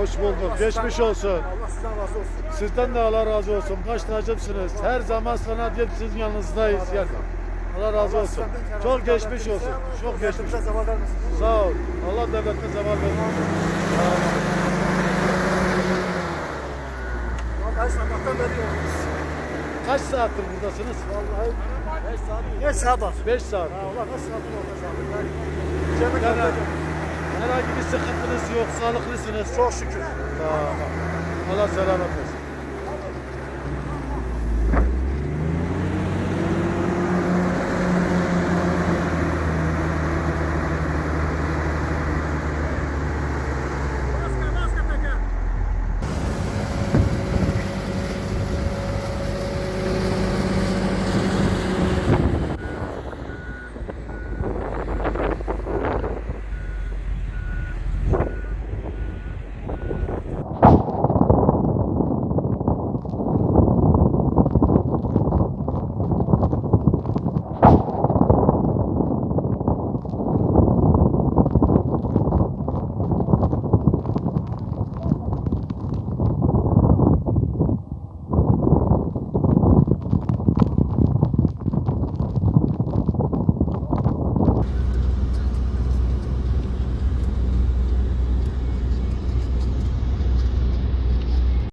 Hoş bulduk. Geçmiş olsun. Allah sizden razı olsun. Sizden de Allah razı olsun. Baş tacımsınız. Her zaman sanat hep sizin yanınızdayız. Yani. Allah razı olsun. Çok geçmiş olsun. Çok geçmiş. Sağ ol. Allah devletine zeval vermesin. Vallahi sabahtan beri yoldayız. Kaç saattir buradasınız? Vallahi 5 saat. 5 saat var. 5 saat. Allah kaç saat yoldayız abi. Cemil herhangi bir sıkıntınız yok. Sağlıklısınız. Çok şükür. Tamam. Allah selamet versin.